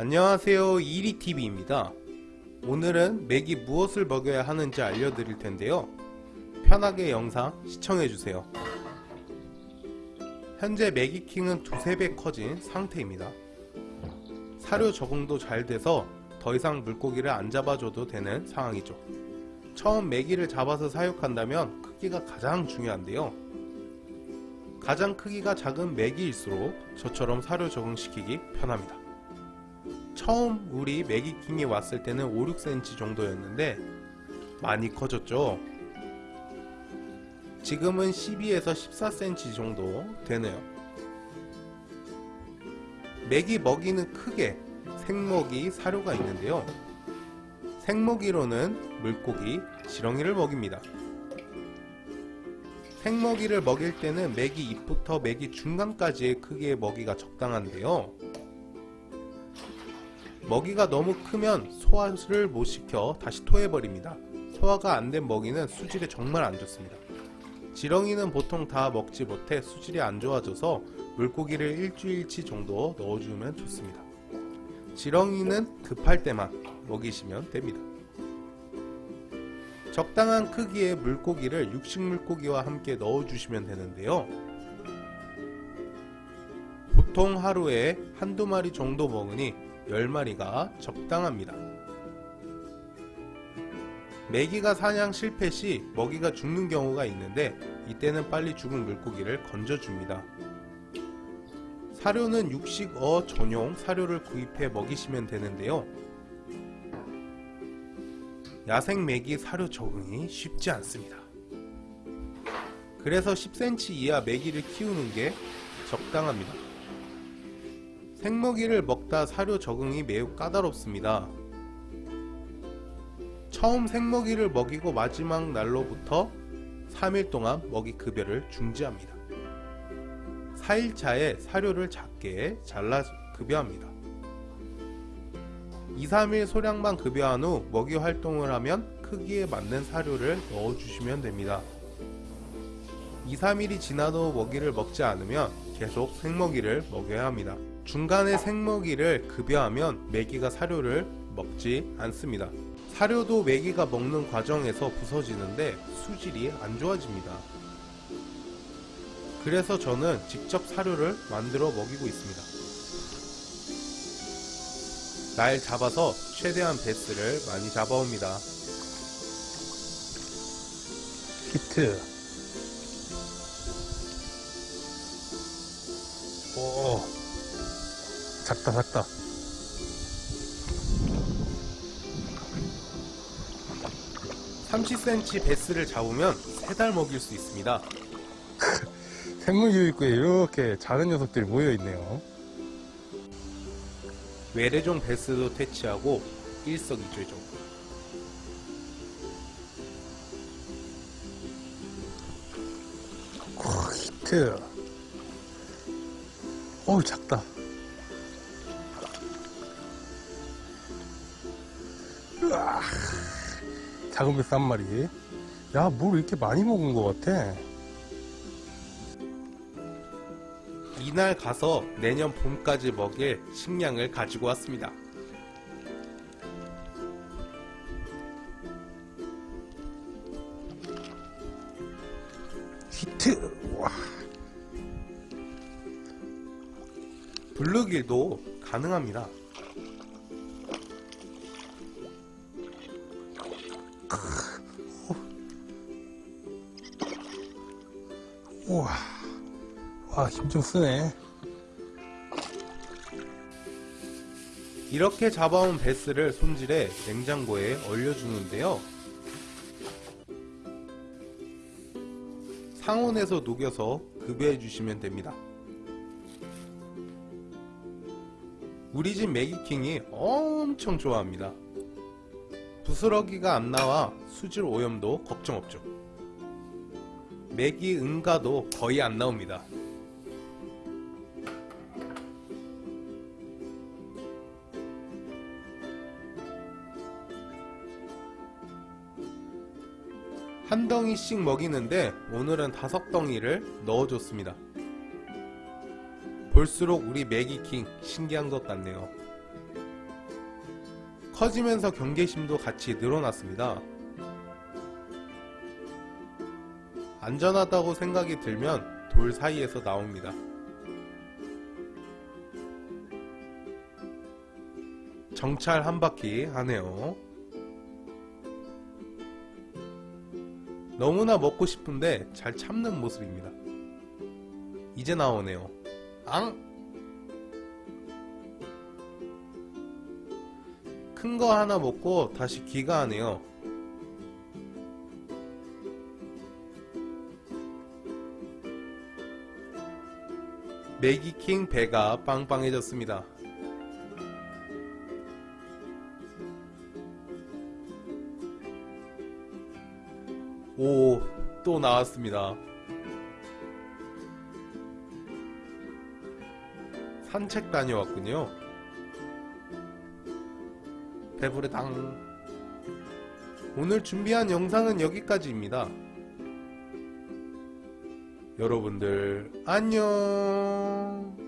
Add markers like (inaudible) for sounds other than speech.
안녕하세요. 이리TV입니다. 오늘은 맥이 무엇을 먹여야 하는지 알려드릴 텐데요. 편하게 영상 시청해주세요. 현재 매기킹은 두세 배 커진 상태입니다. 사료 적응도 잘 돼서 더 이상 물고기를 안 잡아줘도 되는 상황이죠. 처음 메기를 잡아서 사육한다면 크기가 가장 중요한데요. 가장 크기가 작은 메기일수록 저처럼 사료 적응시키기 편합니다 처음 우리 메기킹이 왔을 때는 5, 6cm 정도였는데 많이 커졌죠. 지금은 12에서 14cm 정도 되네요. 메기 먹이는 크게 생먹이 사료가 있는데요. 생먹이로는 물고기, 지렁이를 먹입니다. 생먹이를 먹일 때는 메기 잎부터 메기 중간까지의 크기의 먹이가 적당한데요 먹이가 너무 크면 소화를 못 시켜 다시 토해버립니다. 소화가 안 된 먹이는 수질에 정말 안 좋습니다. 지렁이는 보통 다 먹지 못해 수질이 안 좋아져서 물고기를 일주일치 정도 넣어주면 좋습니다. 지렁이는 급할 때만 먹이시면 됩니다. 적당한 크기의 물고기를 육식물고기와 함께 넣어주시면 되는데요. 보통 하루에 한두 마리 정도 먹으니 10마리가 적당합니다. 메기가 사냥 실패 시 먹이가 죽는 경우가 있는데 이때는 빨리 죽은 물고기를 건져줍니다. 사료는 육식어 전용 사료를 구입해 먹이시면 되는데요. 야생 메기 사료 적응이 쉽지 않습니다. 그래서 10cm 이하 메기를 키우는 게 적당합니다. 생먹이를 먹다 사료 적응이 매우 까다롭습니다. 처음 생먹이를 먹이고 마지막 날로부터 3일 동안 먹이 급여를 중지합니다. 4일차에 사료를 작게 잘라 급여합니다. 2, 3일 소량만 급여한 후 먹이 활동을 하면 크기에 맞는 사료를 넣어주시면 됩니다. 2, 3일이 지나도 먹이를 먹지 않으면 계속 생먹이를 먹여야 합니다. 중간에 생먹이를 급여하면 메기가 사료를 먹지 않습니다. 사료도 메기가 먹는 과정에서 부서지는데 수질이 안 좋아집니다. 그래서 저는 직접 사료를 만들어 먹이고 있습니다. 날 잡아서 최대한 베스를 많이 잡아옵니다. 히트 오 작다 작다 30cm 베스를 잡으면 3달 먹일 수 있습니다. (laughs) 생물교육구에 이렇게 작은 녀석들이 모여있네요 외래종 베스도 퇴치하고 일석이조죠. 히트 어우 작다 으아, 작은 배스 한 마리 야 뭘 이렇게 많이 먹은 것 같아? 이날 가서 내년 봄까지 먹일 식량을 가지고 왔습니다. 히트. 와. 블루길도 가능합니다. 우와 와 힘 좀 쓰네 이렇게 잡아온 베스를 손질해 냉장고에 얼려주는데요. 상온에서 녹여서 급여해 주시면 됩니다. 우리 집 매기킹이 엄청 좋아합니다. 부스러기가 안 나와 수질 오염도 걱정 없죠. 매기 응가도 거의 안 나옵니다. 한 덩이씩 먹이는데 오늘은 다섯 덩이를 넣어줬습니다. 볼수록 우리 매기킹 신기한 것 같네요. 커지면서 경계심도 같이 늘어났습니다. 안전하다고 생각이 들면 돌 사이에서 나옵니다. 정찰 한 바퀴 하네요. 너무나 먹고 싶은데 잘 참는 모습입니다. 이제 나오네요. 앙! 큰 거 하나 먹고 다시 귀가 하네요. 매기킹 배가 빵빵해졌습니다. 오, 또 나왔습니다. 산책 다녀왔군요. 배부르당. 오늘 준비한 영상은 여기까지입니다. 여러분들, 안녕.